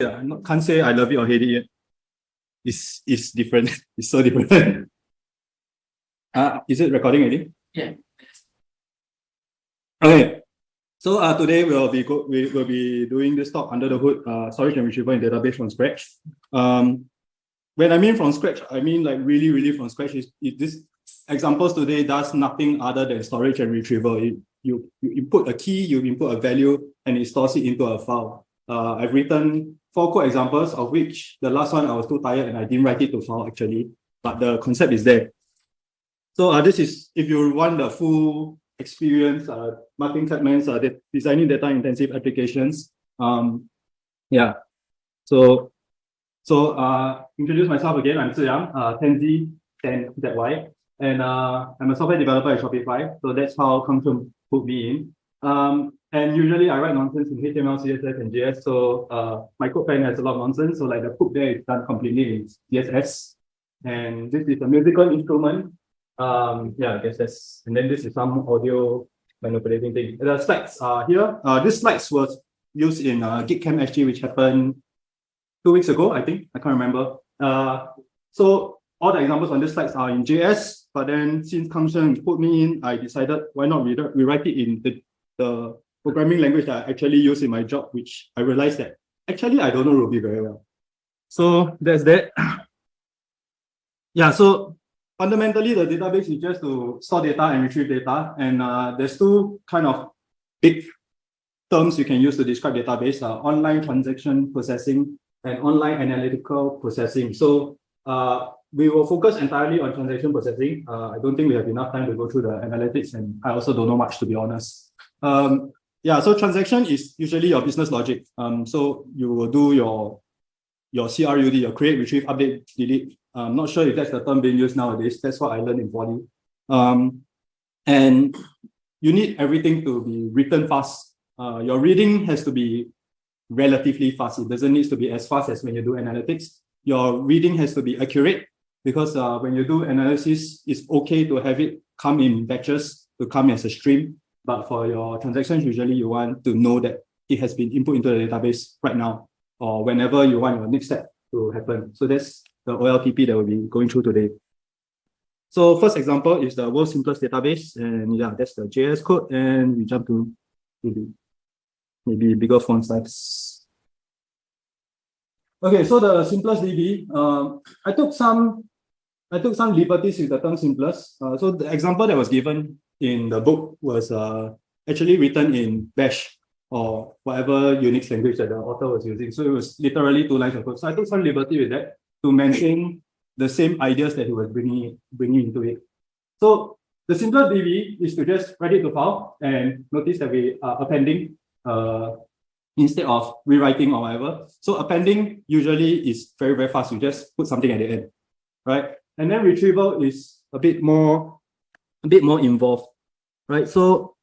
yeah, not, can't say I love it or hate it yet. It's, it's different. it's so different. uh, is it recording already? Yeah. Okay. So uh, today we'll be go we will be doing this talk under the hood uh, storage and retrieval in database from scratch. Um, when I mean from scratch, I mean like really, really from scratch. Is this examples today does nothing other than storage and retrieval. It, you, you input a key, you input a value, and it stores it into a file. Uh, I've written four code examples, of which the last one I was too tired and I didn't write it to file actually, but the concept is there. So uh, this is, if you want the full experience, uh, marketing segments, uh, designing data intensive applications. Um, yeah. So, so uh, introduce myself again. I'm Ziyang, uh, Tenzi, 10ZY, and uh, I'm a software developer at Shopify. So that's how Kangchun put me in. Um, and usually I write nonsense in HTML, CSS, and JS. So uh, my CodePen has a lot of nonsense. So like the code there is done completely in CSS. And this is a musical instrument um, yeah, I guess that's, and then this is some audio manipulating thing. The slides are here. Uh, this slides was used in uh, GeekCamp SG, which happened two weeks ago, I think. I can't remember. Uh, so all the examples on this slides are in JS, but then since Kangsheng put me in, I decided why not rewrite it in the, the programming language that I actually use in my job, which I realized that actually I don't know Ruby very well. So that's that. yeah, so fundamentally, the database is just to store data and retrieve data. And uh, there's two kind of big terms you can use to describe database, uh, online transaction processing and online analytical processing. So uh, we will focus entirely on transaction processing. Uh, I don't think we have enough time to go through the analytics, and I also don't know much, to be honest. Um, yeah, so transaction is usually your business logic. Um, so you will do your your CRUD, your create, retrieve, update, delete, I'm not sure if that's the term being used nowadays. That's what I learned in Poly. Um, and you need everything to be written fast. Uh, your reading has to be relatively fast. It doesn't need to be as fast as when you do analytics. Your reading has to be accurate because uh, when you do analysis, it's okay to have it come in batches, to come as a stream. But for your transactions, usually you want to know that it has been input into the database right now or whenever you want your next step to happen. So that's the OLTP that we'll be going through today. So first example is the world's simplest database, and yeah, that's the JS code, and we jump to maybe, maybe bigger font size. Okay, so the simplest DB, um, I took some, I took some liberties with the term simplest. Uh, so the example that was given in the book was uh, actually written in Bash or whatever Unix language that the author was using. So it was literally two lines of code. So I took some liberty with that to maintain the same ideas that he was bringing, bringing into it. So the simplest DB is to just write it to file and notice that we are appending uh, instead of rewriting or whatever. So appending usually is very, very fast. You just put something at the end, right? And then retrieval is a bit more, a bit more involved, right? So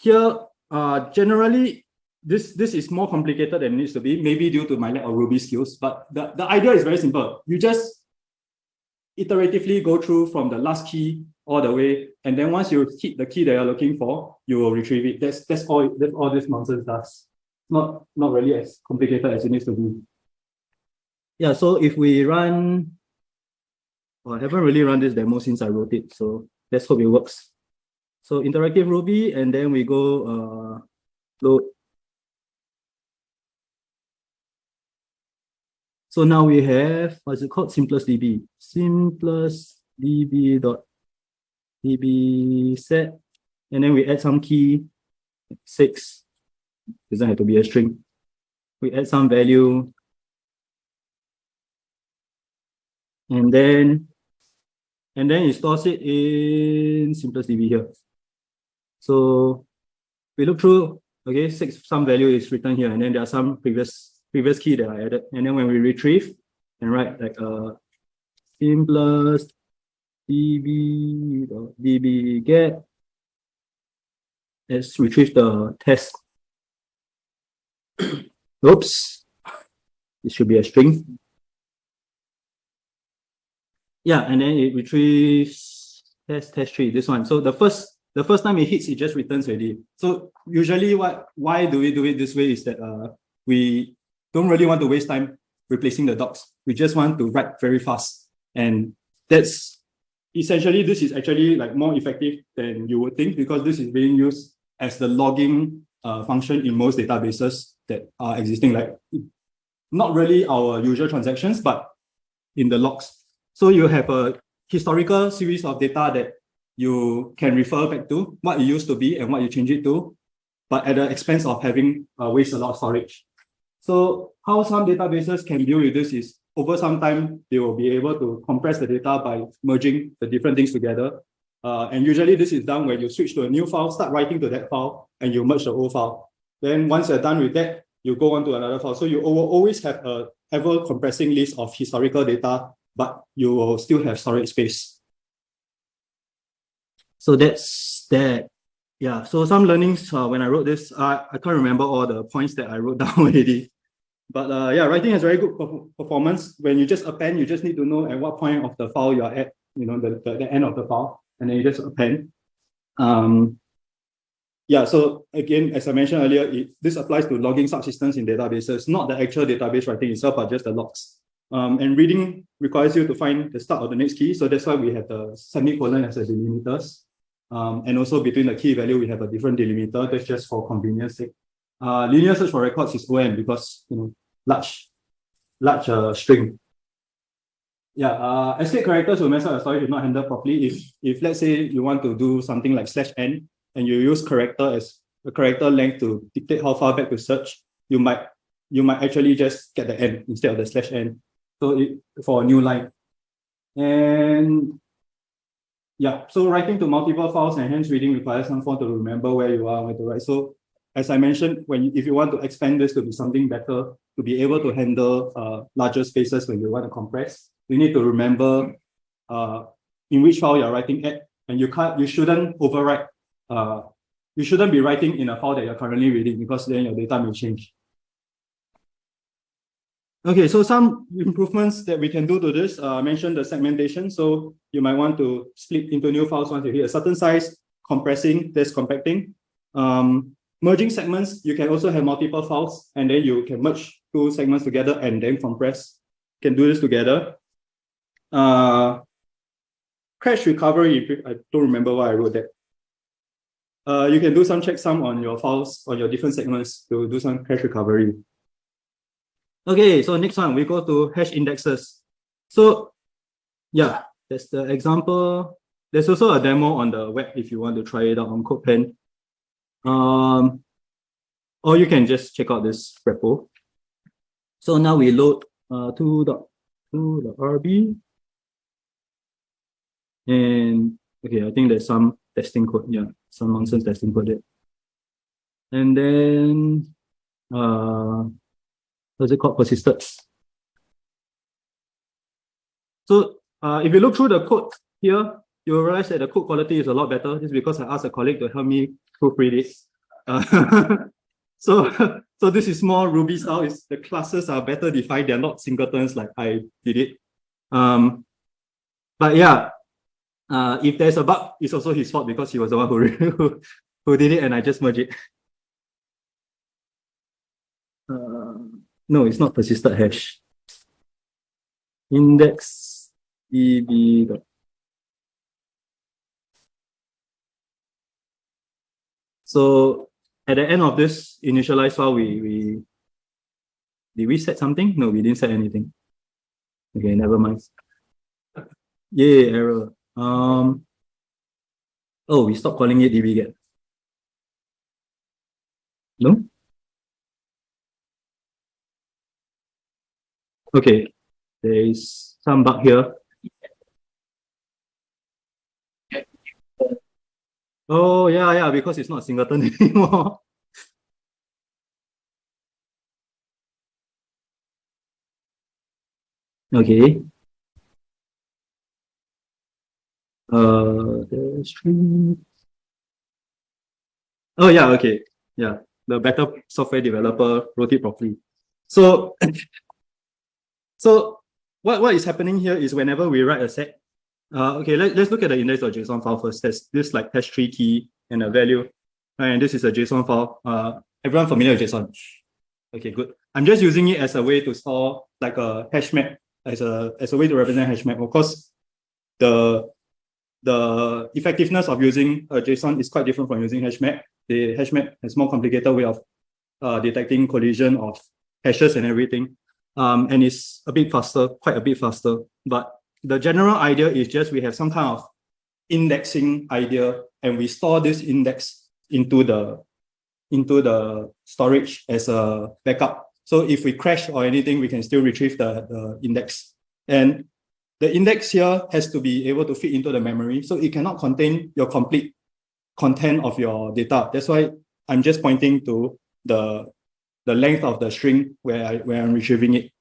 here, uh, generally, this this is more complicated than it needs to be, maybe due to my lack of Ruby skills. But the, the idea is very simple. You just iteratively go through from the last key all the way, and then once you hit the key that you're looking for, you will retrieve it. That's that's all that's all this nonsense does. Not not really as complicated as it needs to be. Yeah, so if we run well, I haven't really run this demo since I wrote it, so let's hope it works. So interactive Ruby, and then we go uh, load So now we have, what's it called? Simplest DB. Simplest DB dot DB set. And then we add some key, six. Doesn't have to be a string. We add some value. And then, and then it stores it in simplest DB here. So we look through, okay, six, some value is written here, and then there are some previous previous key that I added. And then when we retrieve and write like uh, simplest db db get, let's retrieve the test. Oops, it should be a string. Yeah, and then it retrieves test test tree, this one. So the first the first time it hits, it just returns already. So usually what why do we do it this way is that uh we don't really want to waste time replacing the docs. We just want to write very fast. And that's essentially, this is actually like more effective than you would think because this is being used as the logging uh, function in most databases that are existing, like not really our usual transactions, but in the logs. So you have a historical series of data that you can refer back to what it used to be and what you change it to, but at the expense of having uh, waste a lot of storage. So how some databases can deal with this is over some time, they will be able to compress the data by merging the different things together. Uh, and usually this is done when you switch to a new file, start writing to that file, and you merge the old file. Then once you're done with that, you go on to another file. So you always have a ever compressing list of historical data, but you will still have storage space. So that's that. Yeah, so some learnings uh, when I wrote this, I, I can't remember all the points that I wrote down already. But uh, yeah, writing has very good performance. When you just append, you just need to know at what point of the file you're at, you know, the, the, the end of the file, and then you just append. Um, yeah, so again, as I mentioned earlier, it, this applies to logging subsystems in databases, not the actual database writing itself, but just the logs. Um, and reading requires you to find the start of the next key. So that's why we have the semicolon as a delimiters. Um, and also between the key value, we have a different delimiter. That's just for convenience sake. Uh, linear search for records is OM because you know large, large uh, string. Yeah, uh, escape characters will mess up your storage if not handled properly. If if let's say you want to do something like slash n and you use character as a character length to dictate how far back to search, you might you might actually just get the n instead of the slash n. So it, for a new line. And yeah, so writing to multiple files and hence reading requires some form to remember where you are, where to write. So as I mentioned, when you, if you want to expand this to be something better, to be able to handle uh, larger spaces when you want to compress, you need to remember uh, in which file you're writing at, and you can't, you shouldn't overwrite. Uh, you shouldn't be writing in a file that you're currently reading because then your data may change. Okay, so some improvements that we can do to this, uh, I mentioned the segmentation. So you might want to split into new files once you hit a certain size, compressing, there's compacting. Um, merging segments, you can also have multiple files and then you can merge two segments together and then compress. You can do this together. Uh, crash recovery, I don't remember why I wrote that. Uh, you can do some checksum on your files, on your different segments to do some crash recovery. Okay, so next one, we go to hash indexes. So yeah, that's the example. There's also a demo on the web if you want to try it out on CodePen. Um, or you can just check out this repo. So now we load uh, 2.2.rb. And okay, I think there's some testing code. Yeah, some nonsense testing code there. And then, uh, what's it called? Persisted. So uh, if you look through the code here, you'll realize that the code quality is a lot better. This is because I asked a colleague to help me proofread it. Uh, so, so this is more Ruby style. Is the classes are better defined. They're not singletons like I did it. Um, but yeah, uh, if there's a bug, it's also his fault because he was the one who, who, who did it and I just merged it. Uh, no, it's not persisted hash. Index db So at the end of this initialize file, we, we did we set something? No, we didn't set anything. Okay, never mind. Yeah, error. Um, oh, we stopped calling it dbget. No? Okay, there is some bug here. Oh, yeah, yeah, because it's not singleton anymore. okay. Uh, the stream. Oh, yeah, okay. Yeah, the better software developer wrote it properly. So, so what, what is happening here is whenever we write a set, uh, okay, let, let's look at the index.json file first. There's this like hash tree key and a value. And this is a JSON file. Uh, everyone familiar with JSON? Okay, good. I'm just using it as a way to store like a hash map as a as a way to represent hash map. Of course, the the effectiveness of using a JSON is quite different from using hash map. The hash map has more complicated way of uh, detecting collision of hashes and everything. Um, and it's a bit faster, quite a bit faster. But the general idea is just we have some kind of indexing idea and we store this index into the into the storage as a backup. So if we crash or anything, we can still retrieve the, the index. And the index here has to be able to fit into the memory. So it cannot contain your complete content of your data. That's why I'm just pointing to the, the length of the string where, I, where I'm retrieving it.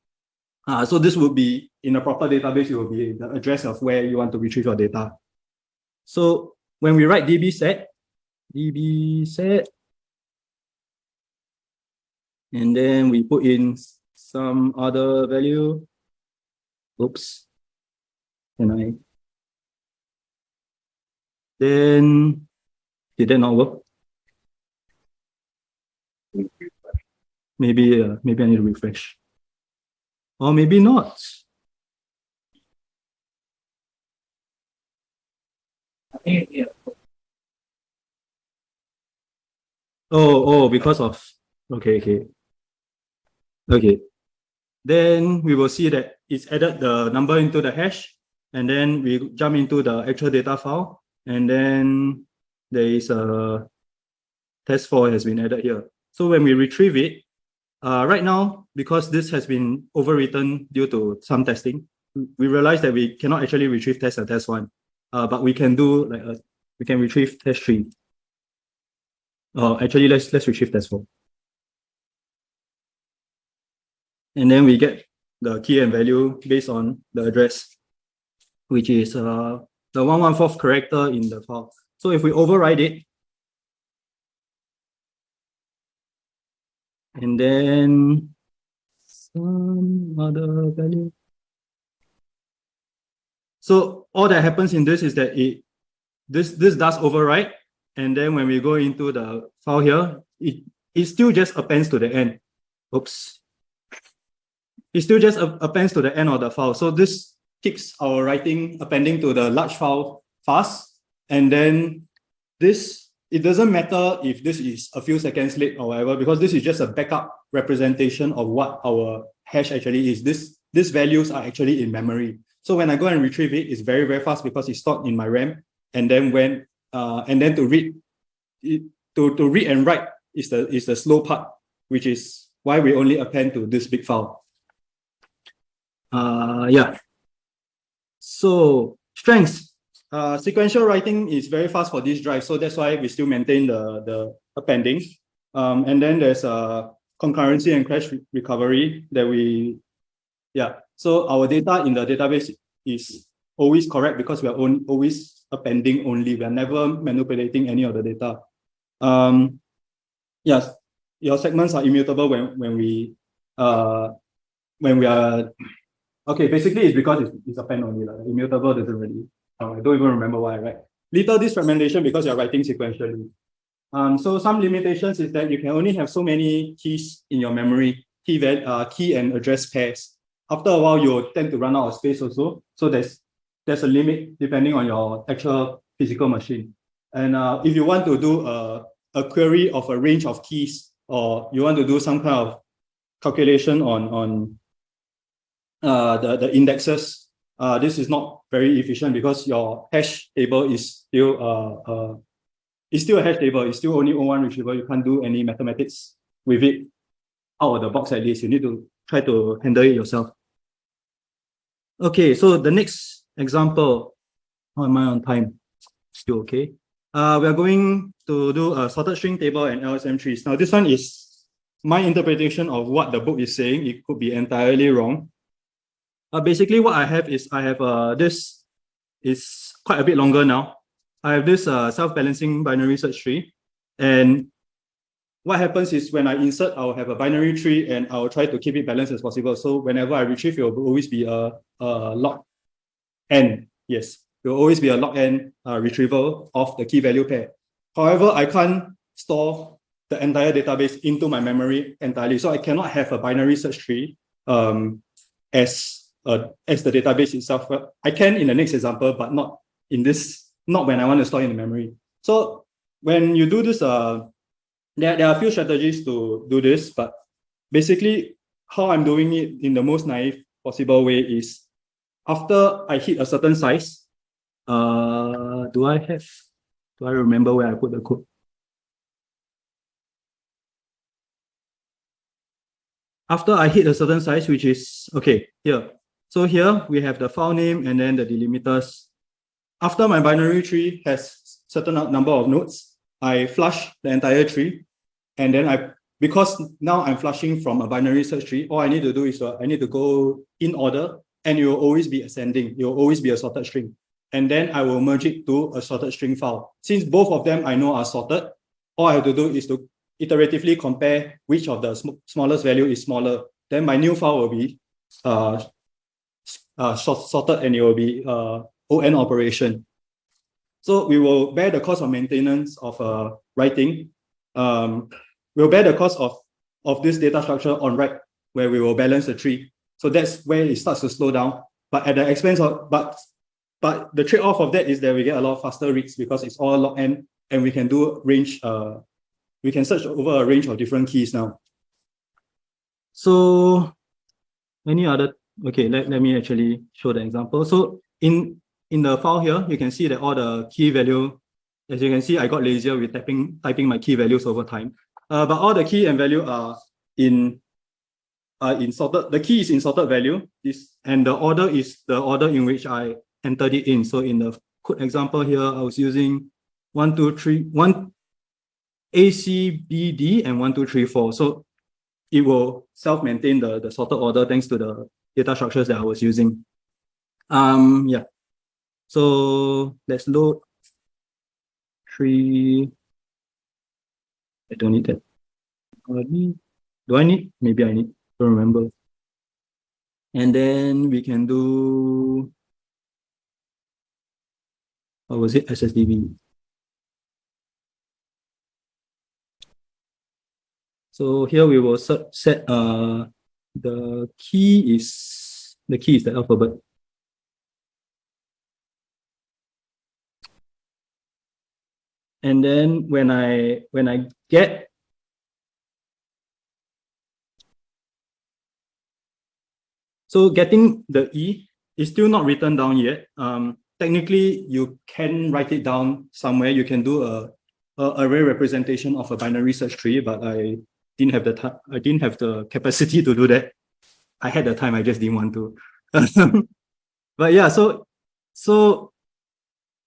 Uh, so this would be, in a proper database, it will be the address of where you want to retrieve your data. So when we write db set, db set, and then we put in some other value. Oops. Can I? Then, did that not work? Maybe, uh, maybe I need to refresh. Or maybe not. Oh, oh, because of, okay, okay. Okay. Then we will see that it's added the number into the hash, and then we jump into the actual data file, and then there is a test4 has been added here. So when we retrieve it, uh, right now, because this has been overwritten due to some testing, we realize that we cannot actually retrieve test and test one, uh, but we can do like a, we can retrieve test three. Uh, actually, let's let's retrieve test four. And then we get the key and value based on the address, which is uh, the 114th character in the file. So if we override it, and then some other value. So all that happens in this is that it this this does override, and then when we go into the file here, it it still just appends to the end. Oops it still just appends to the end of the file. So this keeps our writing appending to the large file fast. And then this, it doesn't matter if this is a few seconds late or whatever, because this is just a backup representation of what our hash actually is. This, these values are actually in memory. So when I go and retrieve it, it's very, very fast because it's stored in my RAM. And then when, uh, and then to read, it, to, to read and write is the, is the slow part, which is why we only append to this big file. Uh, yeah. So strengths. Uh, sequential writing is very fast for this drive, so that's why we still maintain the the appending. Um, and then there's a concurrency and crash re recovery that we, yeah. So our data in the database is always correct because we are on, always appending only. We are never manipulating any of the data. Um, yes, your segments are immutable when when we uh when we are Okay, basically it's because it's, it's a pen only. Like, immutable doesn't really, uh, I don't even remember why, right? Little disfragmentation because you're writing sequentially. Um, so some limitations is that you can only have so many keys in your memory, key, uh, key and address pairs. After a while, you tend to run out of space also. So there's there's a limit depending on your actual physical machine. And uh, if you want to do a, a query of a range of keys, or you want to do some kind of calculation on, on uh, the, the indexes, uh, this is not very efficient because your hash table is still uh, uh, it's still a hash table. It's still only one retrieval. You can't do any mathematics with it out of the box at least. You need to try to handle it yourself. Okay, so the next example, how am I on time? Still okay. Uh, we are going to do a sorted string table and LSM trees. Now this one is my interpretation of what the book is saying. It could be entirely wrong. Uh, basically, what I have is I have uh, this is quite a bit longer now. I have this uh, self-balancing binary search tree. And what happens is when I insert, I'll have a binary tree and I'll try to keep it balanced as possible. So whenever I retrieve, it will always be a, a log n. Yes, it will always be a log n uh, retrieval of the key value pair. However, I can't store the entire database into my memory entirely. So I cannot have a binary search tree um, as uh, as the database itself. I can in the next example, but not in this, not when I want to store in the memory. So when you do this, uh, there, there are a few strategies to do this, but basically how I'm doing it in the most naive possible way is after I hit a certain size, uh, do I have, do I remember where I put the code? After I hit a certain size, which is, okay, here. So here we have the file name and then the delimiters. After my binary tree has certain number of nodes, I flush the entire tree. And then I, because now I'm flushing from a binary search tree, all I need to do is uh, I need to go in order and it will always be ascending. It will always be a sorted string. And then I will merge it to a sorted string file. Since both of them I know are sorted, all I have to do is to iteratively compare which of the sm smallest value is smaller. Then my new file will be uh, uh, sorted and it will be uh, ON operation. So we will bear the cost of maintenance of uh, writing. Um, we'll bear the cost of, of this data structure on write, where we will balance the tree. So that's where it starts to slow down. But at the expense of, but but the trade-off of that is that we get a lot faster reads because it's all log n and we can do range, uh, we can search over a range of different keys now. So any other, okay, let, let me actually show the example. So in in the file here, you can see that all the key value, as you can see, I got lazier with typing, typing my key values over time. Uh, but all the key and value are in uh, in sorted, the key is in sorted value, this, and the order is the order in which I entered it in. So in the code example here, I was using one, two, three, one A, C, B, D, and one, two, three, four. So it will self-maintain the, the sorted order thanks to the data structures that I was using. Um, yeah. So let's load three. I don't need that. Do I need? Maybe I need. Don't remember. And then we can do. What was it? SSDB. So here we will set, uh the key is the key is the alphabet. And then when I when I get so getting the E is still not written down yet. Um, technically, you can write it down somewhere. You can do a, a array representation of a binary search tree, but I didn't have the time. I didn't have the capacity to do that. I had the time. I just didn't want to. but yeah, so so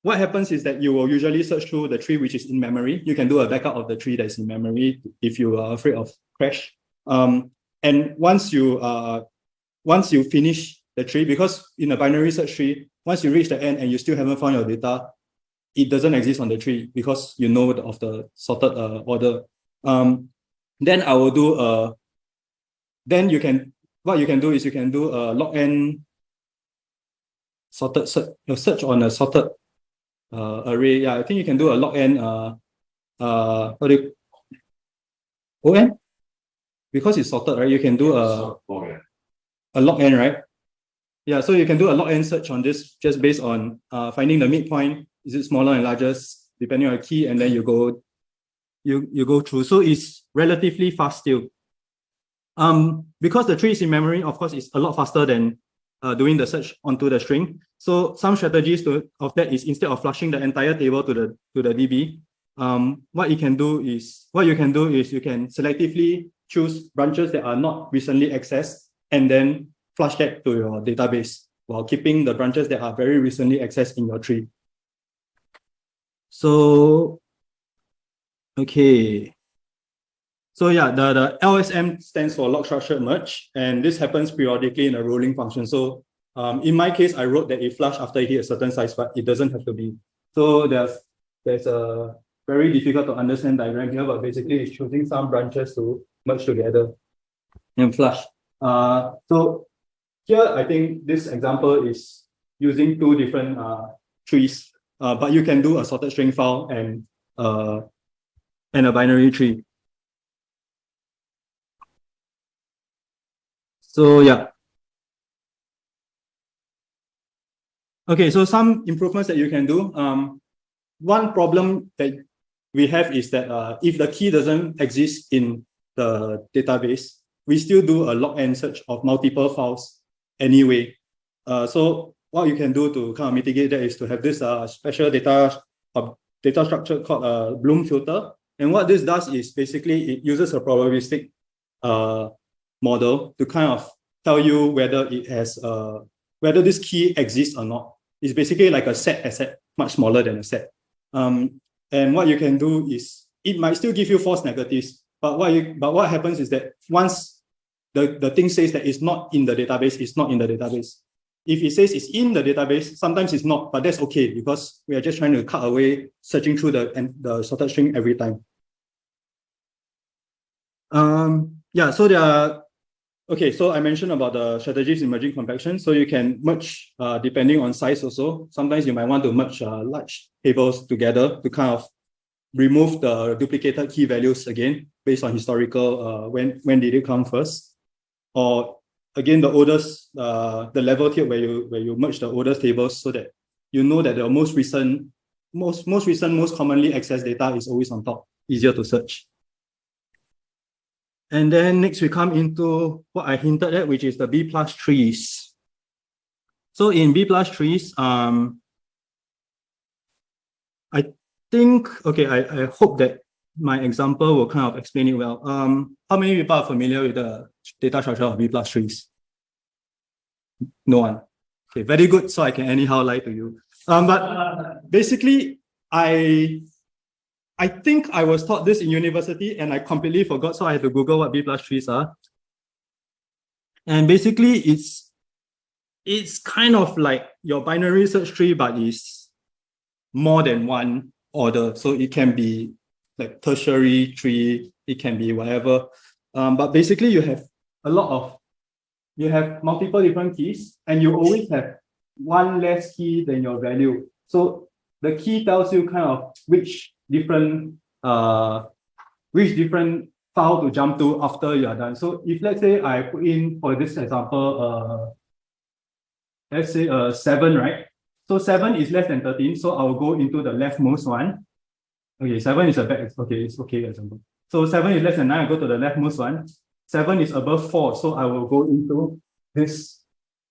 what happens is that you will usually search through the tree which is in memory. You can do a backup of the tree that's in memory if you are afraid of crash. Um, and once you uh, once you finish the tree, because in a binary search tree, once you reach the end and you still haven't found your data, it doesn't exist on the tree because you know of the sorted uh, order. Um, then I will do a, then you can, what you can do is you can do a log n sorted search, search on a sorted uh, array. Yeah, I think you can do a log n uh, uh, what do you, ON? Because it's sorted, right? You can do a, a log n, right? Yeah, so you can do a log n search on this just based on uh, finding the midpoint. Is it smaller and larger, depending on the key, and then you go you, you go through. So it's relatively fast still. Um, because the tree is in memory, of course, it's a lot faster than uh, doing the search onto the string. So some strategies to, of that is instead of flushing the entire table to the to the DB, um, what you can do is what you can do is you can selectively choose branches that are not recently accessed and then flush that to your database while keeping the branches that are very recently accessed in your tree. So, okay. So yeah, the, the LSM stands for log structured merge, and this happens periodically in a rolling function. So um, in my case, I wrote that it flush after it hit a certain size, but it doesn't have to be. So there's there's a very difficult to understand diagram here, but basically it's choosing some branches to merge together and flush. Uh, so here, I think this example is using two different uh, trees, uh, but you can do a sorted string file and uh, and a binary tree. So yeah. Okay, so some improvements that you can do. Um, one problem that we have is that uh, if the key doesn't exist in the database, we still do a log n search of multiple files anyway. Uh, so what you can do to kind of mitigate that is to have this uh, special data uh, data structure called a Bloom filter, and what this does is basically it uses a probabilistic uh, model to kind of tell you whether it has uh, whether this key exists or not. It's basically like a set asset, much smaller than a set. Um, and what you can do is it might still give you false negatives, but what you but what happens is that once the, the thing says that it's not in the database, it's not in the database. If it says it's in the database, sometimes it's not, but that's okay because we are just trying to cut away searching through the, and the sorted string every time. Um, yeah, so there are, okay, so I mentioned about the strategies in merging compaction. So you can merge uh, depending on size also. Sometimes you might want to merge uh, large tables together to kind of remove the duplicated key values again based on historical, uh, when, when did it come first. Or again, the oldest, uh, the level tier where you where you merge the oldest tables so that you know that the most recent, most most recent, most commonly accessed data is always on top, easier to search. And then next we come into what I hinted at, which is the B plus trees. So in B plus trees, um, I think, okay, I, I hope that my example will kind of explain it well. Um, how many people are familiar with the data structure of B plus trees? No one. Okay, very good. So I can anyhow lie to you. Um, but basically, I I think I was taught this in university and I completely forgot. So I had to Google what B plus trees are. And basically, it's it's kind of like your binary search tree, but it's more than one order. So it can be like tertiary tree, it can be whatever. Um, but basically you have a lot of, you have multiple different keys and you always have one less key than your value. So the key tells you kind of which different, uh, which different file to jump to after you are done. So if let's say I put in, for this example, uh, let's say uh, 7, right? So 7 is less than 13, so I'll go into the leftmost one. Okay, 7 is a bad, okay, it's okay example. So 7 is less than 9, I go to the leftmost one. 7 is above 4, so I will go into this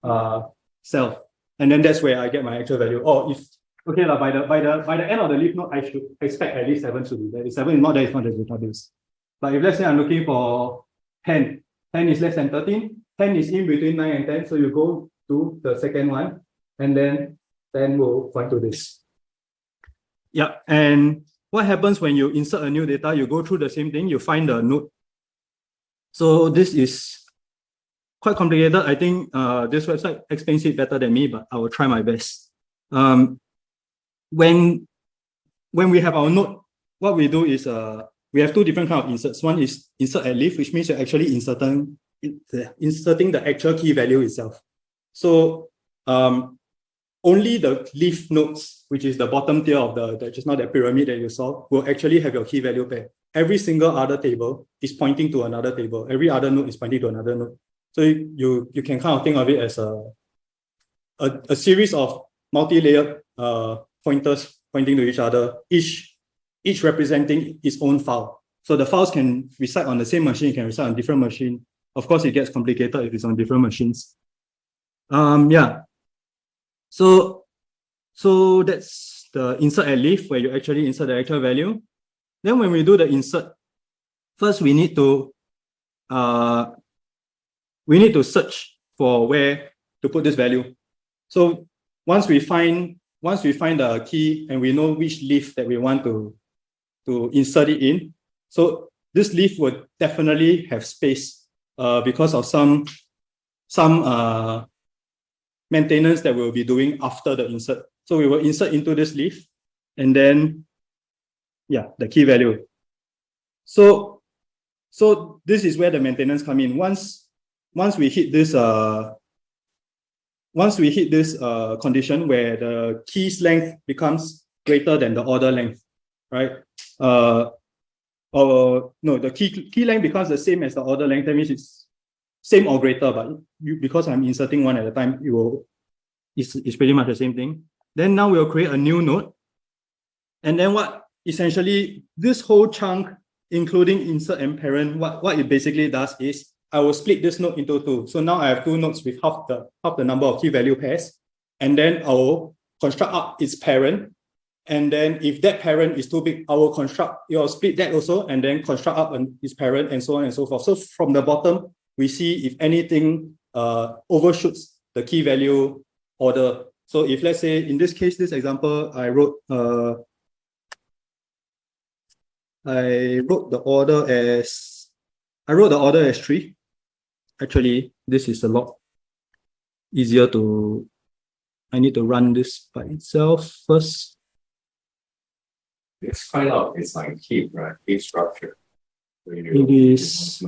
uh, cell. And then that's where I get my actual value. Or if, okay, by the, by, the, by the end of the leaf node, I should expect at least 7 to be there. If 7 is not there, it's not the database. But if let's say I'm looking for 10, 10 is less than 13, 10 is in between 9 and 10, so you go to the second one, and then 10 will point to this. Yeah, and what happens when you insert a new data, you go through the same thing, you find the node. So this is quite complicated. I think uh, this website explains it better than me, but I will try my best. Um, when, when we have our node, what we do is uh, we have two different kind of inserts. One is insert at leaf, which means you're actually inserting, inserting the actual key value itself. So um, only the leaf nodes, which is the bottom tier of the, the just now that pyramid that you saw, will actually have your key value pair. Every single other table is pointing to another table. Every other node is pointing to another node. So you, you can kind of think of it as a, a, a series of multi-layered uh, pointers pointing to each other, each, each representing its own file. So the files can reside on the same machine, can reside on different machine. Of course, it gets complicated if it's on different machines. Um, yeah, so, so that's the insert at leaf where you actually insert the actual value. Then when we do the insert, first we need to uh, we need to search for where to put this value. So once we find once we find the key and we know which leaf that we want to to insert it in, so this leaf would definitely have space uh, because of some some uh, maintenance that we'll be doing after the insert. So we will insert into this leaf and then, yeah, the key value. So, so this is where the maintenance come in. Once, once we hit this, uh, once we hit this uh, condition where the key's length becomes greater than the order length, right? Uh, or no, the key key length becomes the same as the order length. That means it's same or greater, but you, because I'm inserting one at a time, it will, it's, it's pretty much the same thing. Then now we'll create a new node. And then what essentially this whole chunk, including insert and parent, what, what it basically does is I will split this node into two. So now I have two nodes with half the half the number of key value pairs. And then I will construct up its parent. And then if that parent is too big, I will construct, you know, split that also, and then construct up its parent and so on and so forth. So from the bottom, we see if anything uh, overshoots the key value order. So if let's say in this case, this example, I wrote uh, I wrote the order as I wrote the order as three. Actually, this is a lot easier to I need to run this by itself first. It's kind of it's like heap, right? Heap structure. It is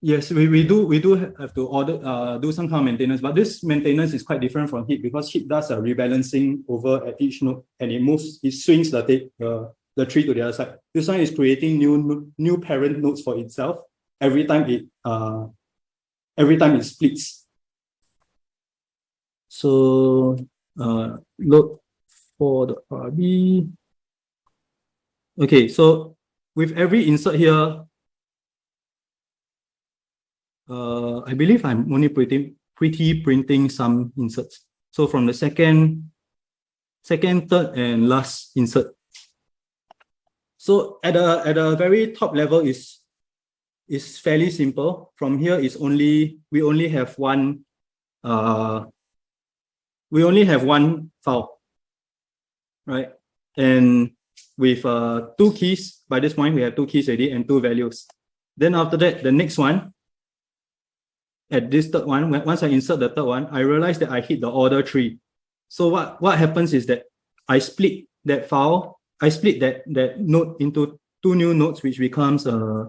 Yes, we, we do we do have to order uh do some kind of maintenance, but this maintenance is quite different from heap because heap does a rebalancing over at each node and it moves, it swings the uh, the tree to the other side. This one is creating new new parent nodes for itself every time it uh every time it splits. So uh look for the RB. Okay, so with every insert here, uh, I believe I'm only pretty, pretty printing some inserts. So from the second, second, third, and last insert. So at a, at a very top level is, is fairly simple. From here is only, we only have one, uh, we only have one file, right? And with uh, two keys, by this point, we have two keys already and two values. Then after that, the next one at this third one, once I insert the third one, I realize that I hit the order tree. So what, what happens is that I split that file, I split that, that node into two new nodes, which becomes, uh,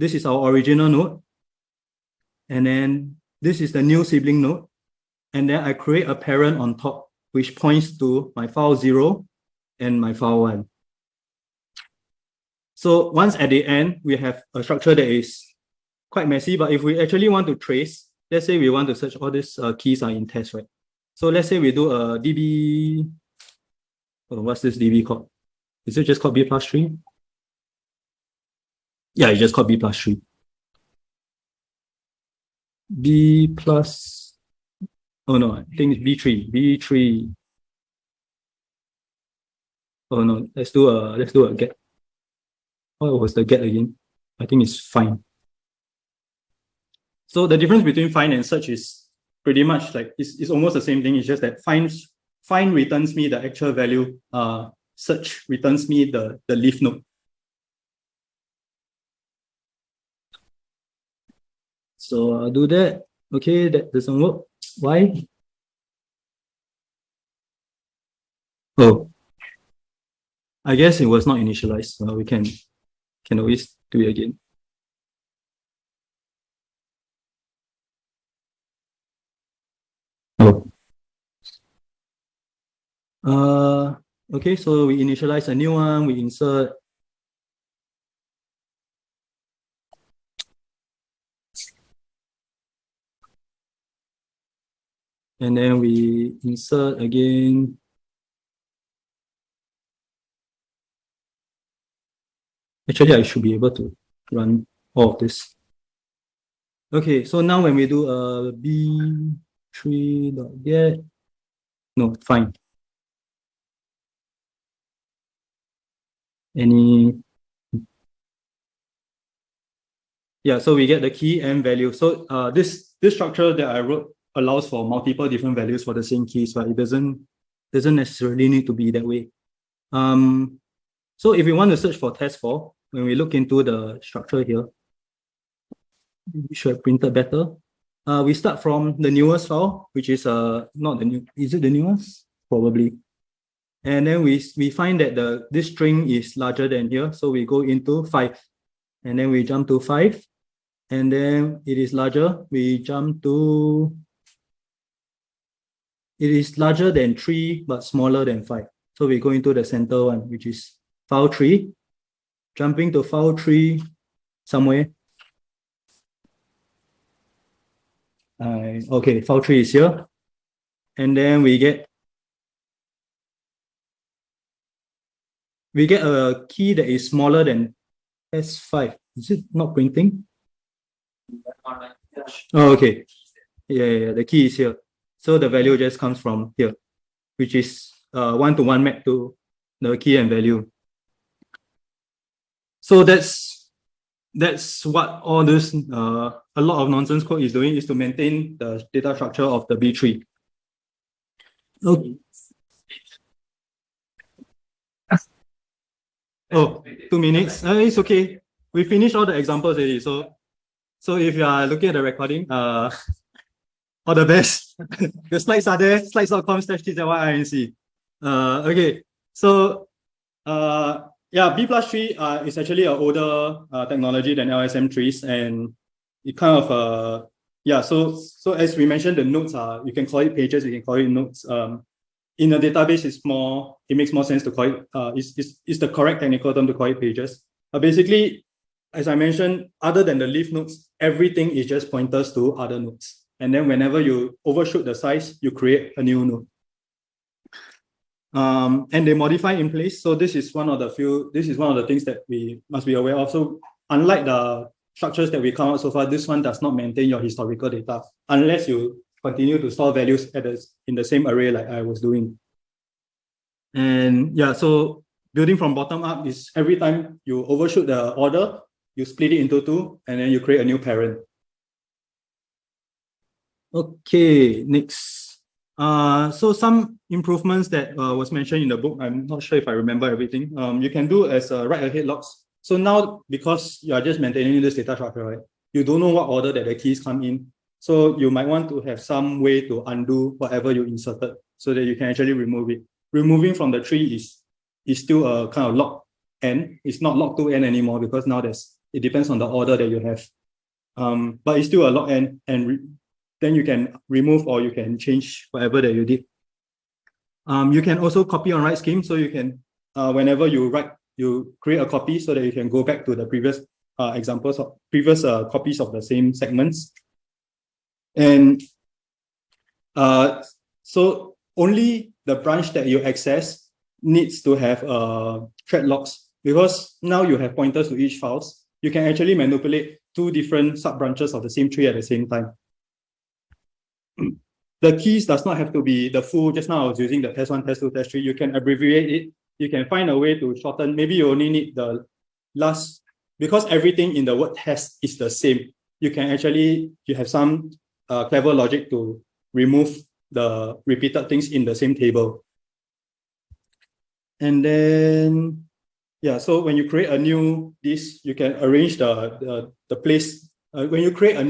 this is our original node. And then this is the new sibling node. And then I create a parent on top, which points to my file zero and my file one. So once at the end, we have a structure that is quite messy, but if we actually want to trace, let's say we want to search all these uh, keys are in test, right? So let's say we do a DB, oh, what's this DB called? Is it just called B plus tree? Yeah, it's just called B plus tree. B plus, oh no, I think it's B3, B3. Oh no, let's do a, let's do a get. What was the get again? I think it's fine. So the difference between find and search is pretty much like it's, it's almost the same thing. It's just that find find returns me the actual value. Uh, search returns me the the leaf node. So I'll do that. Okay, that doesn't work. Why? Oh, I guess it was not initialized. So we can can always do it again. Oh. Uh, okay, so we initialize a new one, we insert and then we insert again. Actually, I should be able to run all of this. Okay, so now when we do a b3.get, no, fine. any yeah so we get the key and value so uh this this structure that i wrote allows for multiple different values for the same keys but it doesn't doesn't necessarily need to be that way um so if we want to search for test for when we look into the structure here we should have printed better uh we start from the newest file which is uh not the new is it the newest probably and then we, we find that the this string is larger than here. So we go into five and then we jump to five and then it is larger. We jump to, it is larger than three, but smaller than five. So we go into the center one, which is file three, jumping to file three somewhere. I, okay, file tree is here. And then we get we get a key that is smaller than S5. Is it not printing? Oh, okay. Yeah, yeah, yeah, the key is here. So the value just comes from here, which is uh, one to one map to the key and value. So that's that's what all this uh, a lot of nonsense code is doing is to maintain the data structure of the B tree. Okay. Oh, two minutes. Uh, it's okay. We finished all the examples already. So, so if you are looking at the recording, uh, all the best. the slides are there. Slides.com slash TZYINC. Uh, okay. So, uh, yeah, B plus tree uh, is actually an older uh, technology than LSM trees, and it kind of uh, yeah. So, so as we mentioned, the nodes are you can call it pages, you can call it nodes. Um, in a database, it's more, it makes more sense to call it, uh, it's, it's, it's the correct technical term to call it pages. Uh, basically, as I mentioned, other than the leaf nodes, everything is just pointers to other nodes. And then whenever you overshoot the size, you create a new node. Um, and they modify in place. So this is one of the few, this is one of the things that we must be aware of. So unlike the structures that we come out so far, this one does not maintain your historical data unless you continue to store values at the, in the same array like I was doing. And yeah, so building from bottom up is every time you overshoot the order, you split it into two, and then you create a new parent. Okay, next. Uh, so some improvements that uh, was mentioned in the book, I'm not sure if I remember everything. Um, you can do as a write ahead logs. So now, because you are just maintaining this data structure, right? You don't know what order that the keys come in. So you might want to have some way to undo whatever you inserted so that you can actually remove it. Removing from the tree is, is still a kind of log n. It's not log to n anymore because now there's, it depends on the order that you have. Um, but it's still a log n and then you can remove or you can change whatever that you did. Um, you can also copy on write scheme. So you can, uh, whenever you write, you create a copy so that you can go back to the previous uh, examples of previous uh, copies of the same segments. And uh, so only the branch that you access needs to have uh, thread locks because now you have pointers to each files. You can actually manipulate two different sub branches of the same tree at the same time. The keys does not have to be the full, just now I was using the test one, test two, test three. You can abbreviate it. You can find a way to shorten. Maybe you only need the last, because everything in the word test is the same. You can actually, you have some uh, clever logic to remove the repeated things in the same table. And then, yeah, so when you create a new this, you can arrange the, the, the place. Uh, when you create a